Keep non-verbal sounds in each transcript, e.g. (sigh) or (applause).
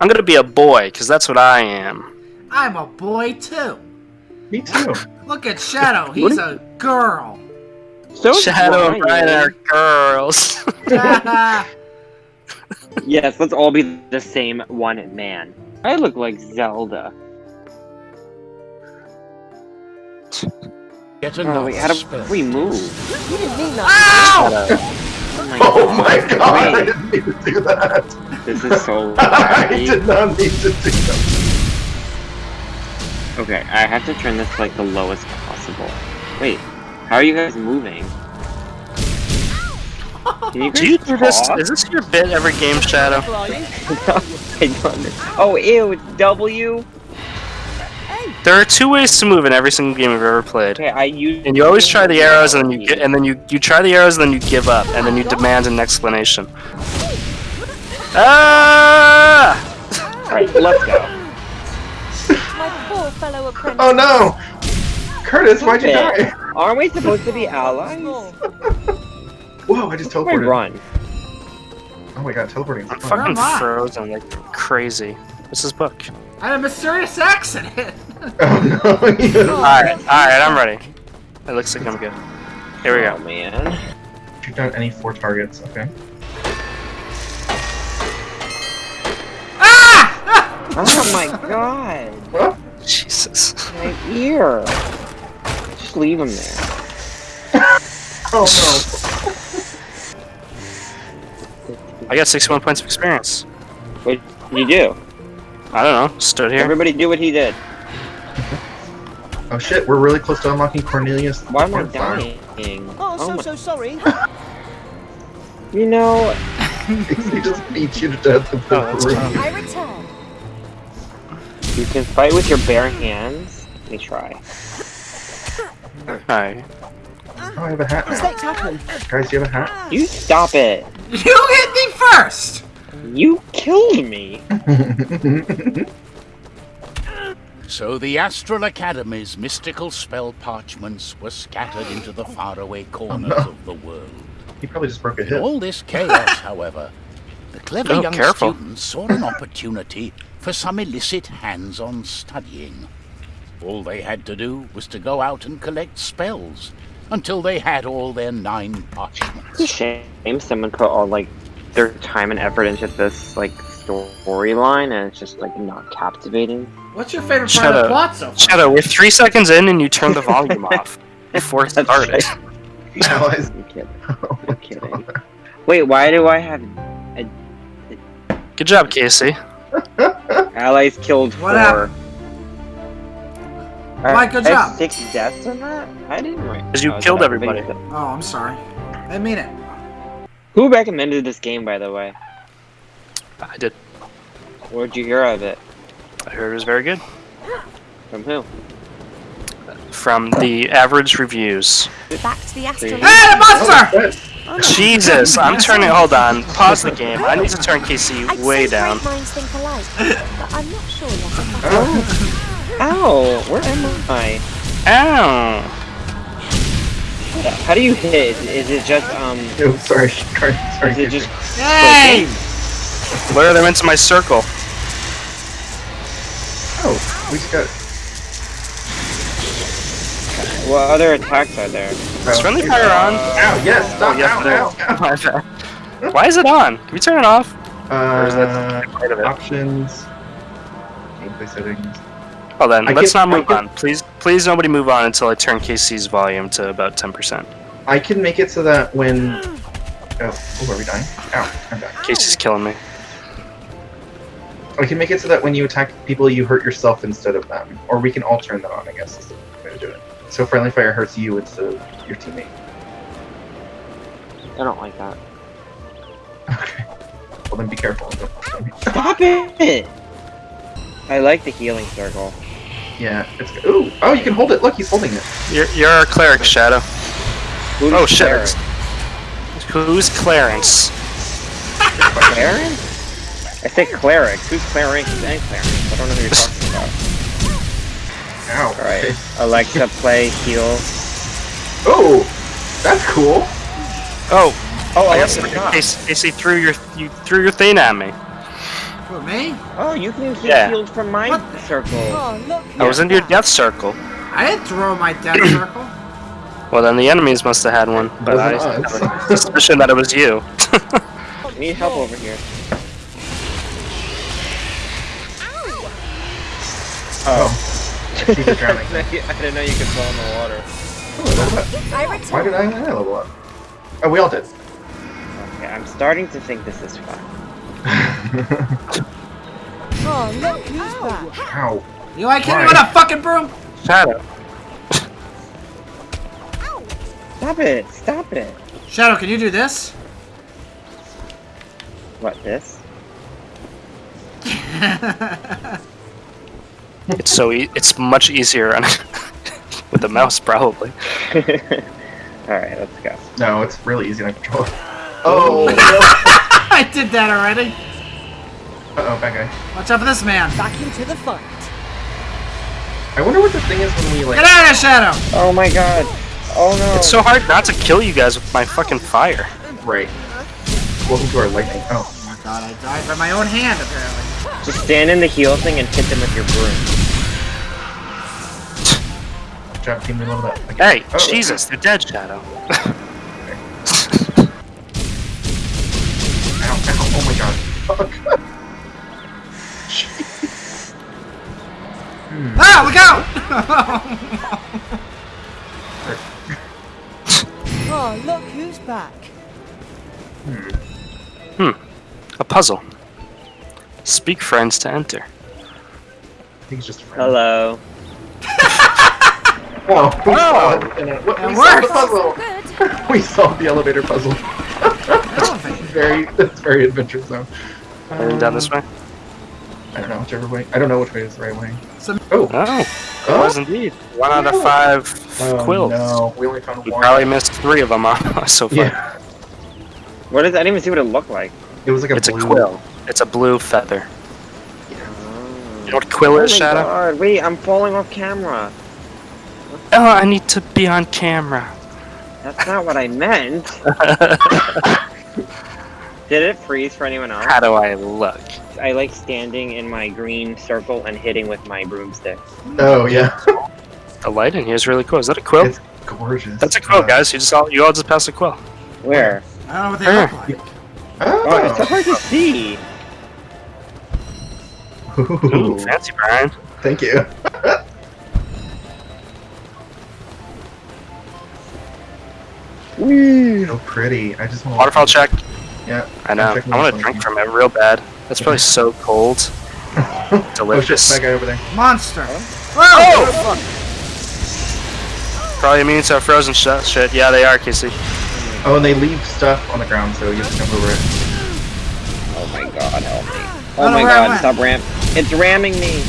I'm gonna be a boy, because that's what I am. I'm a boy too. Me too. Look at Shadow. (laughs) He's a girl. So Shadow and Brian are girls. (laughs) Yes, let's all be the same one man. I look like Zelda. Get Oh another wait, how do we move? You didn't mean that. Oh my (laughs) Oh my god, I didn't mean to do that. This is so (laughs) I did not need to do that. Okay, I have to turn this to like the lowest possible. Wait, how are you guys moving? (laughs) Can you Do you guys do this? Is this your bit every game, Shadow? (laughs) I don't Oh, ew, it's W? There are two ways to move in every single game I've ever played. Okay, I use. And you always try the arrows, and then you get, and then you you try the arrows, and then you give up, and then you demand an explanation. Ah! Alright, let's go. My poor fellow apprentice. Oh no! Curtis, why'd you Okay. die? Aren't we supposed to be allies? Oh, Whoa, I just Where teleported. run? Oh my god, teleporting is I'm fun. fucking am frozen like crazy. What's this book? I had a mysterious accident. (laughs) Oh no, (laughs) you- Alright, alright, I'm ready. It looks like I'm good. Here we Oh go. man. Shoot down any four targets, okay? Oh my god. Jesus. My ear. Just leave him there. (laughs) oh no. I got 61 points of experience. What did you do? I don't know. Stood here. Everybody do what he did. Oh shit, we're really close to unlocking Cornelius. Why am I dying? oh, so oh my- so sorry. You know, (laughs) he just beat you to death with the Oh, that's broom. I return. You can fight with your bare hands. Let me try. Hi. Oh, I have a hat now. Mistakes happen. Guys, do you have a hat? You stop it. you hit me first. You killed me. (laughs) So the Astral Academy's mystical spell parchments were scattered into the faraway corners oh, no. of the world. he probably just broke a In all this chaos, (laughs) however, the clever Oh, young careful. students saw an opportunity for some illicit hands-on studying. All they had to do was to go out and collect spells until they had all their nine It's a shame someone put all like their time and effort into this like storyline and it's just like not captivating. What's your favorite Shut part of the plot so far? Shadow, we're three seconds in and you turned the volume (laughs) off before it That's started. Allies. (laughs) I'm (laughs) kidding. Oh my I'm kidding. Wait, why do I have a... Good job, Casey. Allies killed What four? happened? Uh, Mike, good I have job. Six deaths in that? I didn't write. 'Cause you Oh, killed everybody. Oh, I'm sorry. I mean it. Who recommended this game, by the way? I did. Where'd you hear of it? I heard it was very good. From who? From the average reviews. Back to the astral. Hey, the monster! Oh, shit. No. Jesus, I'm turning. Hold on. Pause the game. I need to turn Casey I'd way down. great minds think alike, but I'm not sure yet. if that's Oh, Ow! Where am I? Ow! How do you hit? Is, is it just um? oh, sorry. Sorry. sorry. Is it just Hey! Lure them into my circle. Oh, we just got. What other attacks are there? Is friendly fire on? Ow, yes, stop, Oh, yes, ow, ow, ow. (laughs) Why is it on? Can we turn it off? Or is Uh, that part of it? options. Gameplay settings. Well then, I let's can- not move can- on. Please, please, nobody move on until I turn Casey's volume to about 10%. I can make it so that when. Oh, oh, are we dying? Ow, I'm dying. Casey's killing me. I can make it so that when you attack people, you hurt yourself instead of them. Or we can all turn that on, I guess, is the way to do it. So friendly fire hurts you instead of your teammate. I don't like that. Okay. Well, then be careful. Stop it! I like the healing circle. Yeah, it's good. Ooh, oh, you can hold it. Look, he's holding it. You're, you're our cleric, Shadow. Who's Oh shit. Who's Clarence? Clarence? I said cleric. Who's cleric and Clarence? I don't know who you're talking about. Ow. Alright. Alexa, play heal. Oh, that's cool. Oh, Oh, I guess Alexa, stop. Casey, Casey threw your you threw your thing at me. For me? Oh, you can get Yeah. healed from my What? circle. Oh, look. I was in your death circle. I didn't throw my death (clears throat) circle. Well, then the enemies must have had one, but I Wasn't have a suspicion that it was you. (laughs) Need help over here. Oh. (laughs) She's a drowning. I didn't know you could fall in the water. Level up. I Why return. did I, I level up? Oh, we all did. Okay, I'm starting to think this is fun. (laughs) Oh, look who's back. Ow. You like hitting Why? with a fucking broom? Shadow. Stop it! Stop it! Shadow, can you do this? What, this? (laughs) It's so e- it's much easier on (laughs) with the mouse probably. (laughs) Alright, let's go. No, it's really easy to control. Oh. (laughs) I did that already. Uh oh, bad guy. Watch out for this man. Back into the fight. I wonder what the thing is when we like. Get out of Shadow! Oh my god! Oh no! It's so hard not to kill you guys with my fucking fire. Right. Welcome to our lightning. Oh. Oh my god, I died by my own hand, apparently. Just stand in the heal thing and hit them with your broom. Good job, team. We leveled up. Okay. Hey, Oh. Jesus, they're dead, Shadow. (laughs) Ow, ow, oh my god. Fuck. (laughs) Ah, look out! (laughs) Oh, look who's back. Hmm, a puzzle. Speak friends to enter. I think it's just a friend. Hello. Oh, we Oh. solved it. And, what- It we solved the puzzle. (laughs) we solved the elevator puzzle. Elevator. (laughs) very, that's very adventure zone. Going down this way? I don't know whichever way. I don't know which way is the right way. Some- Oh, Oh, it oh, was indeed. One out of five oh quills. no, we only found You one. probably missed three of them (laughs) uh, so far. Yeah, What is I didn't even see what it looked like. it was like a It's a quill. It's a blue feather. Oh. You know what quill Oh is, my Shadow? god, wait, I'm falling off camera. Oh, I need to be on camera. That's not what I meant. (laughs) Did it freeze for anyone else? How do I look? I like standing in my green circle and hitting with my broomstick. Oh yeah, The light in here is really cool. Is that a quill? it's gorgeous. That's a quill, Uh, guys. You just all you all just passed a quill. Where? I don't know what they Sure. look like. Oh, it's so Oh, hard to see. Ooh, fancy, Brian. thank you. So pretty. I just want Waterfall check. Yeah. I know. I'm checking I want to drink from it real bad. That's probably so cold. (laughs) Oh shit, Delicious. that guy over there. Monster. Oh! oh! Probably immune to frozen sh- shit. Yeah, they are, Kissy. Oh, and they leave stuff on the ground, so you have to jump over it. Oh my god, help me. Oh my know where I god, stop ram. It's ramming me.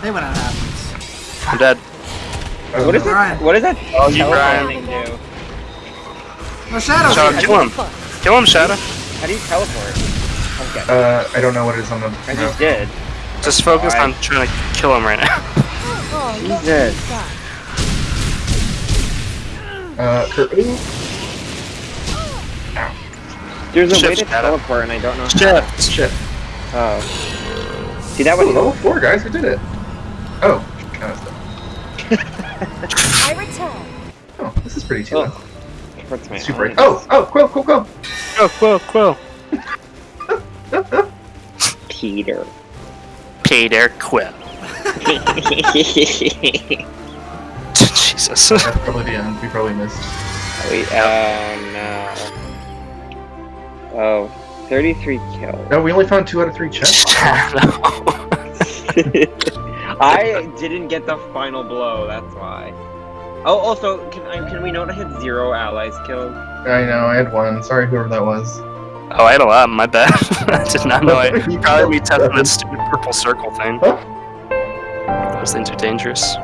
Hey, what happens? I'm dead. Oh, What is that? What is that Oh, you, teleporting do? No shadows. Shadow, here. kill him. Kill him, Shadow. How do you teleport? Okay, Uh, I don't know what it is on the. I no. just did. Just focus Alright. on trying to kill him right now. (laughs) Oh, look Jesus. Uh, Kurt. There's a way to Shadow. teleport and I don't know how. Shit. Shit. Oh. See, that Oh, would level four, guys. We did it. Oh. Kind of stuff. I return. Oh, this is pretty chill. Oh. Hurts Super. eyes. Oh, oh, quill, quill, quill. Quill, quill, quill. Peter. Peter Quill. (laughs) Jesus. That's probably the end. Um, we probably missed. Oh, Wait, oh no. Oh, 33 kills. No, we only found two out of three (laughs) chests. (laughs) Shadow. I (laughs) didn't get the final blow, that's why. Oh, also, can I, can we note I had zero allies killed? I know. I had one. Sorry, whoever that was. Oh, I had a lot. My bad. (laughs) I did not know. I (laughs) probably be testing that stupid purple circle thing. Huh? Those things are dangerous.